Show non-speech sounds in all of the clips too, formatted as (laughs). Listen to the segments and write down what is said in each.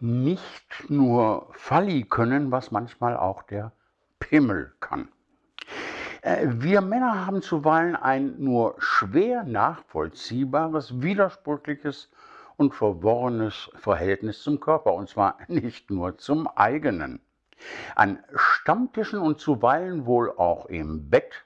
nicht nur Falli können, was manchmal auch der Pimmel kann. Äh, wir Männer haben zuweilen ein nur schwer nachvollziehbares, widersprüchliches und verworrenes Verhältnis zum Körper, und zwar (laughs) nicht nur zum eigenen. An Stammtischen und zuweilen wohl auch im Bett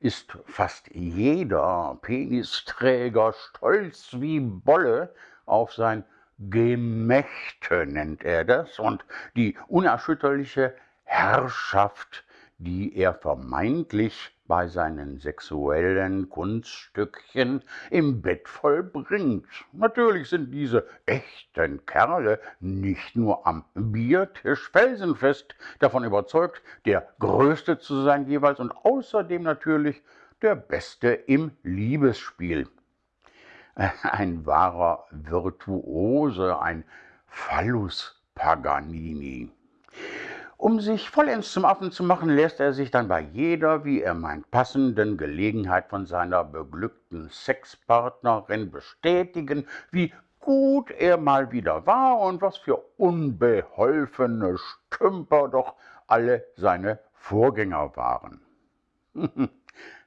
ist fast jeder Penisträger stolz wie Bolle auf sein Gemächte, nennt er das, und die unerschütterliche Herrschaft, die er vermeintlich bei seinen sexuellen Kunststückchen im Bett vollbringt. Natürlich sind diese echten Kerle nicht nur am Biertisch felsenfest davon überzeugt, der Größte zu sein jeweils und außerdem natürlich der Beste im Liebesspiel. (laughs) Ein wahrer Virtuose, ein Phallus Paganini. Um sich vollends zum Affen zu machen, lässt er sich dann bei jeder, wie er meint, passenden Gelegenheit von seiner beglückten Sexpartnerin bestätigen, wie gut er mal wieder war und was für unbeholfene Stümper doch alle seine Vorgänger waren. (laughs)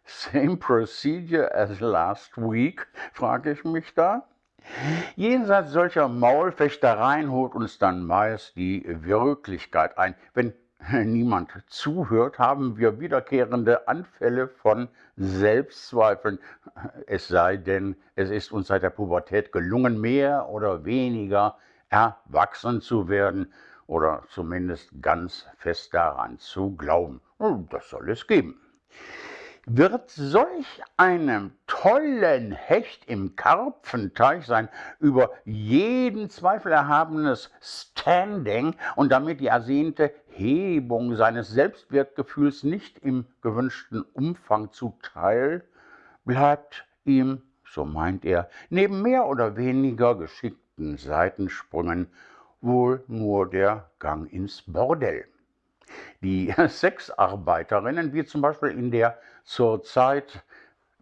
Same procedure as last week, frage ich mich da. Jenseits solcher Maulfechtereien holt uns dann meist die Wirklichkeit ein. Wenn (laughs) niemand zuhört, haben wir wiederkehrende Anfälle von Selbstzweifeln. Es sei denn, es ist uns seit der Pubertät gelungen, mehr oder weniger erwachsen zu werden oder zumindest ganz fest daran zu glauben. Das soll es geben wird solch einem tollen Hecht im Karpfenteich sein über jeden Zweifel erhabenes Standing und damit die ersehnte Hebung seines Selbstwertgefühls nicht im gewünschten Umfang zuteil, bleibt ihm, so meint er, neben mehr oder weniger geschickten Seitensprüngen wohl nur der Gang ins Bordell. Die (laughs) Sexarbeiterinnen, wie zum Beispiel in der zurzeit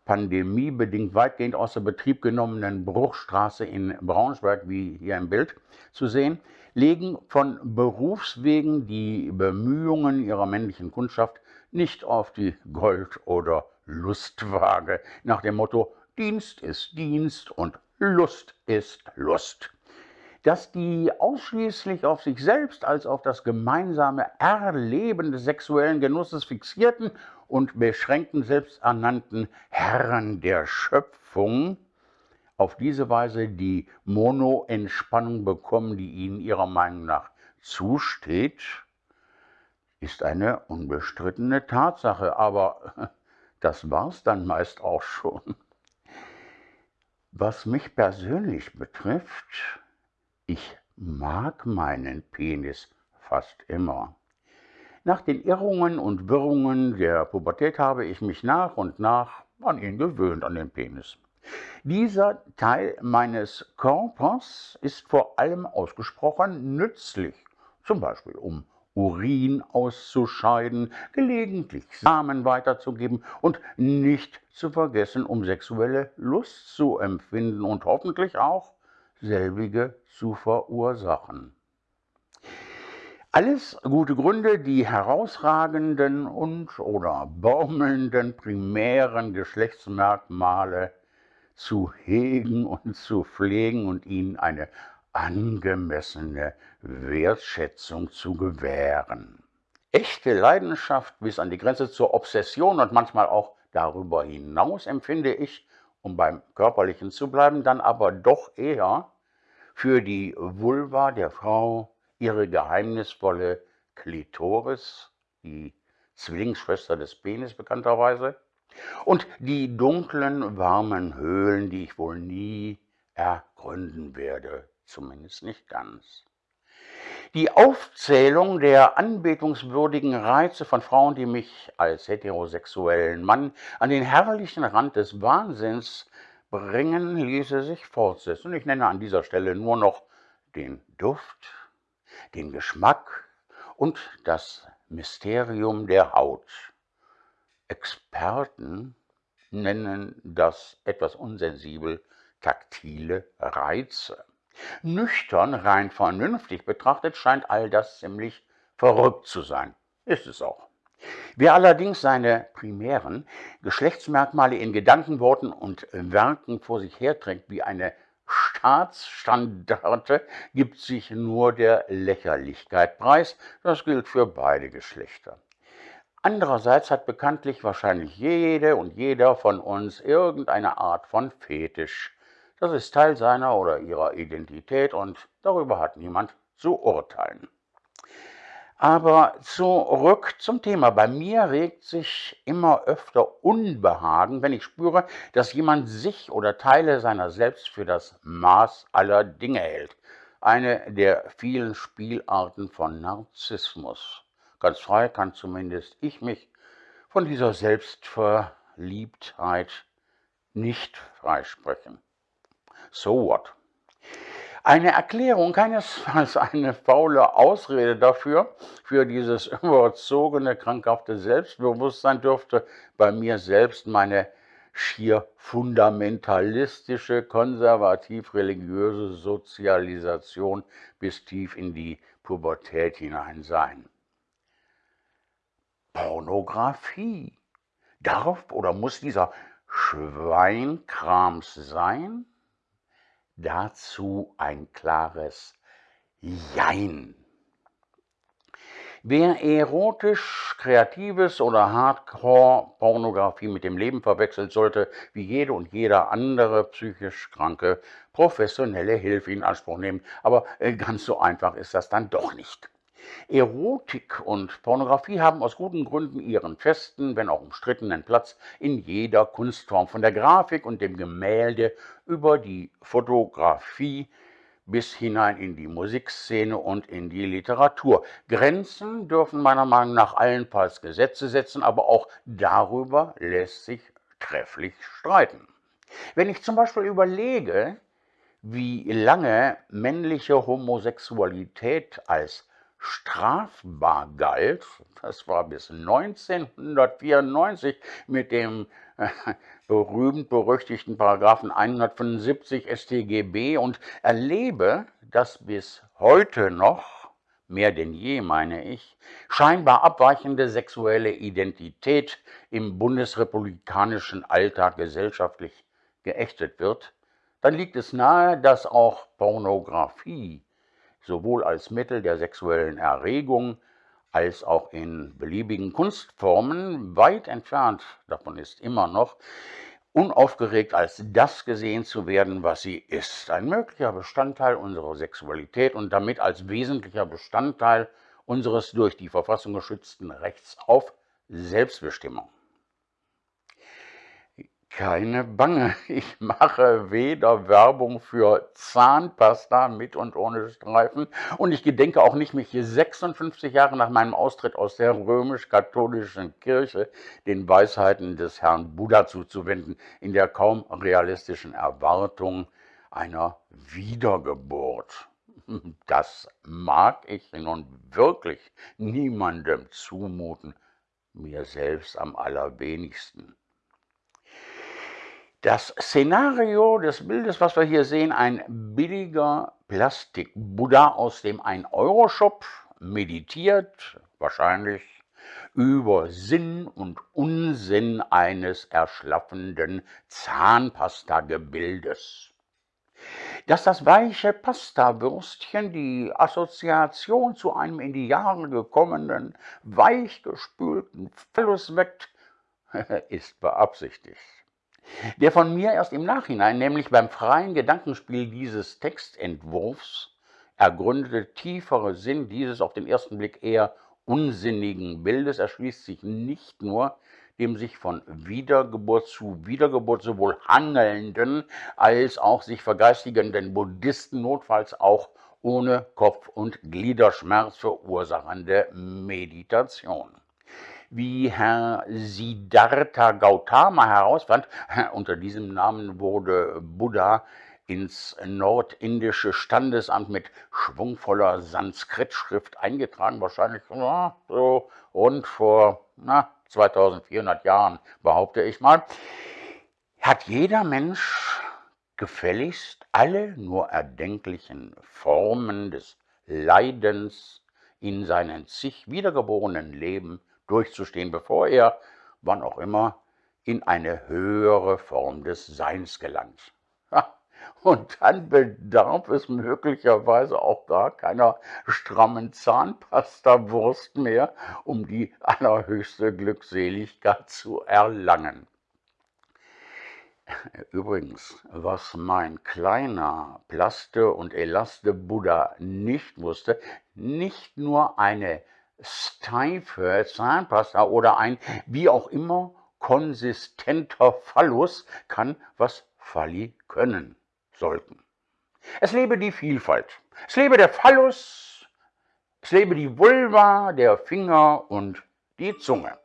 pandemiebedingt weitgehend außer Betrieb genommenen Bruchstraße in Braunschweig, wie hier im Bild zu sehen, legen von Berufswegen die Bemühungen ihrer männlichen Kundschaft nicht auf die Gold- oder Lustwaage nach dem Motto Dienst ist Dienst und Lust ist Lust dass die ausschließlich auf sich selbst als auf das gemeinsame Erleben des sexuellen Genusses fixierten und beschränkten selbsternannten Herren der Schöpfung auf diese Weise die Mono-Entspannung bekommen, die ihnen ihrer Meinung nach zusteht, ist eine unbestrittene Tatsache, aber (laughs) das war's dann meist auch schon. Was mich persönlich betrifft, ich mag meinen Penis fast immer. Nach den Irrungen und Wirrungen der Pubertät habe ich mich nach und nach an ihn gewöhnt, an den Penis. Dieser Teil meines Körpers ist vor allem ausgesprochen nützlich, zum Beispiel um Urin auszuscheiden, gelegentlich Samen weiterzugeben und nicht zu vergessen, um sexuelle Lust zu empfinden und hoffentlich auch selbige zu verursachen. Alles gute Gründe, die herausragenden und oder baumelnden primären Geschlechtsmerkmale zu hegen und zu pflegen und ihnen eine angemessene Wertschätzung zu gewähren. Echte Leidenschaft bis an die Grenze zur Obsession und manchmal auch darüber hinaus empfinde ich um beim Körperlichen zu bleiben, dann aber doch eher für die Vulva der Frau ihre geheimnisvolle Klitoris, die Zwillingsschwester des Penis bekannterweise, und die dunklen, warmen Höhlen, die ich wohl nie ergründen werde, zumindest nicht ganz. Die Aufzählung der anbetungswürdigen Reize von Frauen, die mich als heterosexuellen Mann an den herrlichen Rand des Wahnsinns bringen, ließe sich fortsetzen. Ich nenne an dieser Stelle nur noch den Duft, den Geschmack und das Mysterium der Haut. Experten nennen das etwas unsensibel taktile Reize. Nüchtern, rein vernünftig betrachtet, scheint all das ziemlich verrückt zu sein. Ist es auch. Wer allerdings seine primären Geschlechtsmerkmale in Gedanken, Worten und Werken vor sich herträgt wie eine Staatsstandarte, gibt sich nur der Lächerlichkeit preis. Das gilt für beide Geschlechter. Andererseits hat bekanntlich wahrscheinlich jede und jeder von uns irgendeine Art von Fetisch. Das ist Teil seiner oder ihrer Identität und darüber hat niemand zu urteilen. Aber zurück zum Thema. Bei mir regt sich immer öfter Unbehagen, wenn ich spüre, dass jemand sich oder Teile seiner selbst für das Maß aller Dinge hält. Eine der vielen Spielarten von Narzissmus. Ganz frei kann zumindest ich mich von dieser Selbstverliebtheit nicht freisprechen. So what? Eine Erklärung, keinesfalls eine faule Ausrede dafür, für dieses (laughs) überzogene, krankhafte Selbstbewusstsein dürfte bei mir selbst meine schier fundamentalistische, konservativ-religiöse Sozialisation bis tief in die Pubertät hinein sein. Pornografie. Darf oder muss dieser Schweinkrams sein? Dazu ein klares Jein. Wer erotisch, kreatives oder Hardcore-Pornografie mit dem Leben verwechselt, sollte wie jede und jeder andere psychisch Kranke professionelle Hilfe in Anspruch nehmen. Aber äh, ganz so einfach ist das dann doch nicht. Erotik und Pornografie haben aus guten Gründen ihren festen, wenn auch umstrittenen Platz in jeder Kunstform, von der Grafik und dem Gemälde über die Fotografie bis hinein in die Musikszene und in die Literatur. Grenzen dürfen meiner Meinung nach allenfalls Gesetze setzen, aber auch darüber lässt sich trefflich streiten. Wenn ich zum Beispiel überlege, wie lange männliche Homosexualität als strafbar galt, das war bis 1994 mit dem äh, berühmt-berüchtigten Paragraphen 175 StGB und erlebe, dass bis heute noch, mehr denn je meine ich, scheinbar abweichende sexuelle Identität im bundesrepublikanischen Alltag gesellschaftlich geächtet wird, dann liegt es nahe, dass auch Pornografie sowohl als Mittel der sexuellen Erregung als auch in beliebigen Kunstformen weit entfernt davon ist immer noch, unaufgeregt als das gesehen zu werden, was sie ist, ein möglicher Bestandteil unserer Sexualität und damit als wesentlicher Bestandteil unseres durch die Verfassung geschützten Rechts auf Selbstbestimmung. Keine Bange, (laughs) ich mache weder Werbung für Zahnpasta mit und ohne Streifen und ich gedenke auch nicht, mich hier 56 Jahre nach meinem Austritt aus der römisch-katholischen Kirche den Weisheiten des Herrn Buddha zuzuwenden, in der kaum realistischen Erwartung einer Wiedergeburt. (laughs) Das mag ich nun wirklich niemandem zumuten, mir selbst am allerwenigsten. Das Szenario des Bildes, was wir hier sehen, ein billiger Plastik-Buddha aus dem 1-Euro-Shop, meditiert, wahrscheinlich, über Sinn und Unsinn eines erschlaffenden Zahnpasta-Gebildes. Dass das weiche Pastawürstchen die Assoziation zu einem in die Jahre gekommenen, weichgespülten Phallus weckt, (laughs) ist beabsichtigt. Der von mir erst im Nachhinein, nämlich beim freien Gedankenspiel dieses Textentwurfs, ergründete tiefere Sinn dieses auf den ersten Blick eher unsinnigen Bildes erschließt sich nicht nur dem sich von Wiedergeburt zu Wiedergeburt sowohl handelnden als auch sich vergeistigenden Buddhisten notfalls auch ohne Kopf- und Gliederschmerz verursachende Meditation wie Herr Siddhartha Gautama herausfand, (laughs) unter diesem Namen wurde Buddha ins nordindische Standesamt mit schwungvoller Sanskritschrift eingetragen, wahrscheinlich ja, so rund vor na, 2400 Jahren, behaupte ich mal, hat jeder Mensch gefälligst alle nur erdenklichen Formen des Leidens in seinen zig wiedergeborenen Leben durchzustehen, bevor er, wann auch immer, in eine höhere Form des Seins gelangt. Und dann bedarf es möglicherweise auch gar keiner strammen Zahnpastawurst mehr, um die allerhöchste Glückseligkeit zu erlangen. Übrigens, was mein kleiner Plaste- und Elaste-Buddha nicht wusste, nicht nur eine steife Zahnpasta oder ein wie auch immer konsistenter Phallus kann, was Falli können sollten. Es lebe die Vielfalt, es lebe der Phallus, es lebe die Vulva, der Finger und die Zunge.